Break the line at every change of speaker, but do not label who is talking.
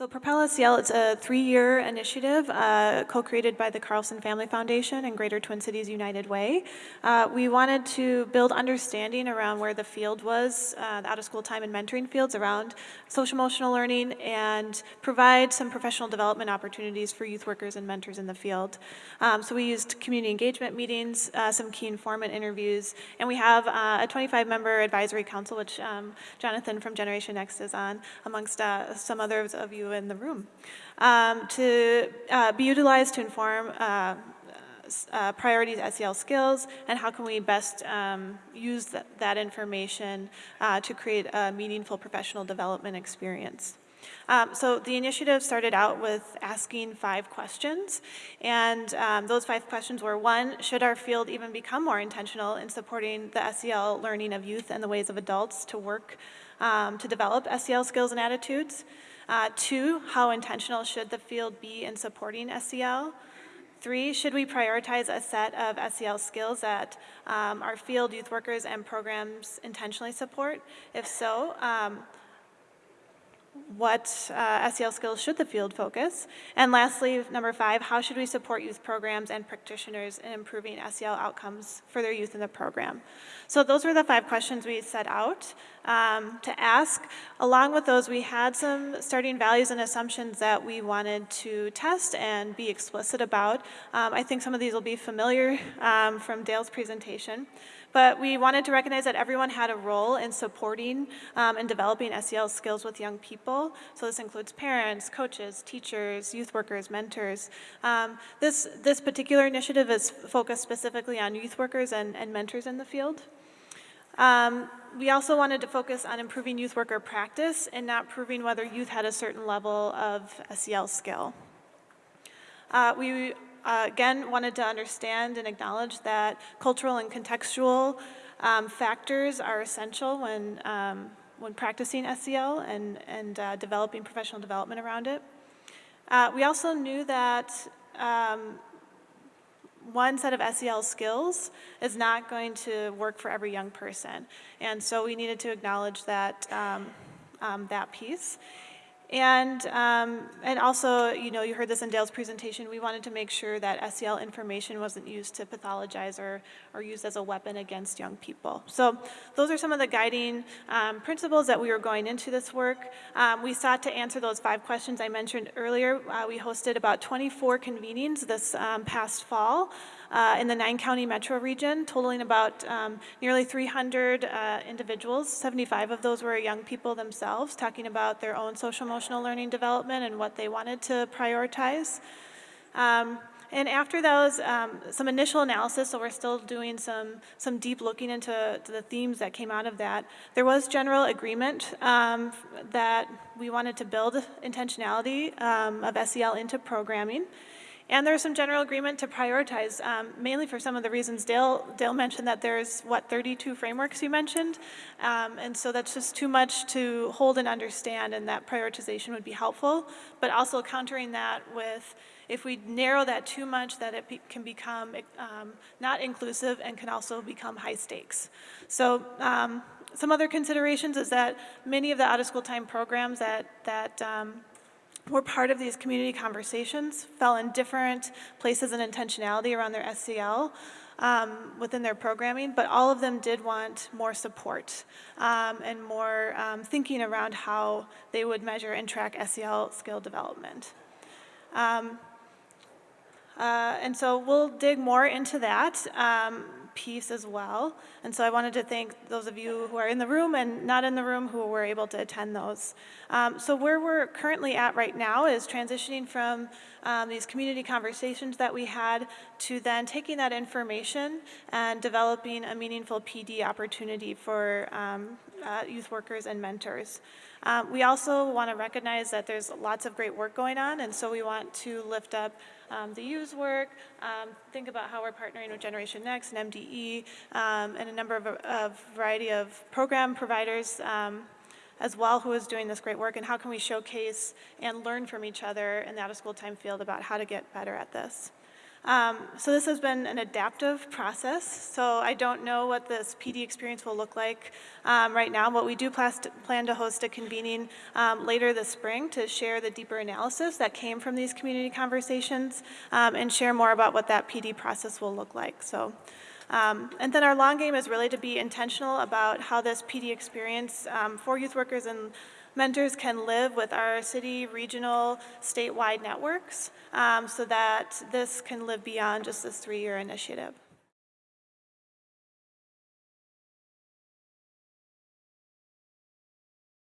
So Propel SEL is a three-year initiative uh, co-created by the Carlson Family Foundation and Greater Twin Cities United Way. Uh, we wanted to build understanding around where the field was, uh, the out-of-school time and mentoring fields around social emotional learning and provide some professional development opportunities for youth workers and mentors in the field. Um, so we used community engagement meetings, uh, some key informant interviews, and we have uh, a 25-member advisory council, which um, Jonathan from Generation Next is on, amongst uh, some others of you in the room, um, to uh, be utilized to inform uh, uh, priorities SEL skills and how can we best um, use th that information uh, to create a meaningful professional development experience. Um, so the initiative started out with asking five questions, and um, those five questions were, one, should our field even become more intentional in supporting the SEL learning of youth and the ways of adults to work um, to develop SEL skills and attitudes? Uh, two, how intentional should the field be in supporting SEL? Three, should we prioritize a set of SEL skills that um, our field youth workers and programs intentionally support? If so, um, what uh, SEL skills should the field focus? And lastly, number five, how should we support youth programs and practitioners in improving SEL outcomes for their youth in the program? So those were the five questions we set out um, to ask. Along with those, we had some starting values and assumptions that we wanted to test and be explicit about. Um, I think some of these will be familiar um, from Dale's presentation. But we wanted to recognize that everyone had a role in supporting um, and developing SEL skills with young people. So this includes parents, coaches, teachers, youth workers, mentors. Um, this, this particular initiative is focused specifically on youth workers and, and mentors in the field. Um, we also wanted to focus on improving youth worker practice and not proving whether youth had a certain level of SEL skill. Uh, we uh, again, wanted to understand and acknowledge that cultural and contextual um, factors are essential when, um, when practicing SEL and, and uh, developing professional development around it. Uh, we also knew that um, one set of SEL skills is not going to work for every young person. And so we needed to acknowledge that, um, um, that piece. And, um, and also, you know, you heard this in Dale's presentation, we wanted to make sure that SEL information wasn't used to pathologize or, or used as a weapon against young people. So those are some of the guiding um, principles that we were going into this work. Um, we sought to answer those five questions I mentioned earlier. Uh, we hosted about 24 convenings this um, past fall uh, in the nine county metro region, totaling about um, nearly 300 uh, individuals. 75 of those were young people themselves, talking about their own social emotional learning development and what they wanted to prioritize. Um, and after those, um, some initial analysis, so we're still doing some, some deep looking into the themes that came out of that. There was general agreement um, that we wanted to build intentionality um, of SEL into programming. And there's some general agreement to prioritize, um, mainly for some of the reasons Dale, Dale mentioned that there's, what, 32 frameworks you mentioned? Um, and so that's just too much to hold and understand, and that prioritization would be helpful. But also countering that with, if we narrow that too much, that it be, can become um, not inclusive and can also become high stakes. So um, some other considerations is that many of the out-of-school time programs that, that um, were part of these community conversations, fell in different places and intentionality around their SEL um, within their programming, but all of them did want more support um, and more um, thinking around how they would measure and track SEL skill development. Um, uh, and so we'll dig more into that. Piece as well. And so I wanted to thank those of you who are in the room and not in the room who were able to attend those. Um, so where we're currently at right now is transitioning from um, these community conversations that we had to then taking that information and developing a meaningful PD opportunity for um, uh, youth workers and mentors. Um, we also want to recognize that there's lots of great work going on, and so we want to lift up um, the use work, um, think about how we're partnering with Generation Next and MDE, um, and a number of a variety of program providers um, as well who is doing this great work, and how can we showcase and learn from each other in the out-of-school time field about how to get better at this. Um, So this has been an adaptive process, so I don't know what this PD experience will look like um, right now, but we do plan to host a convening um, later this spring to share the deeper analysis that came from these community conversations um, and share more about what that PD process will look like. So, um, and then our long game is really to be intentional about how this PD experience um, for youth workers and mentors can live with our city, regional, statewide networks um, so that this can live beyond just this three year initiative.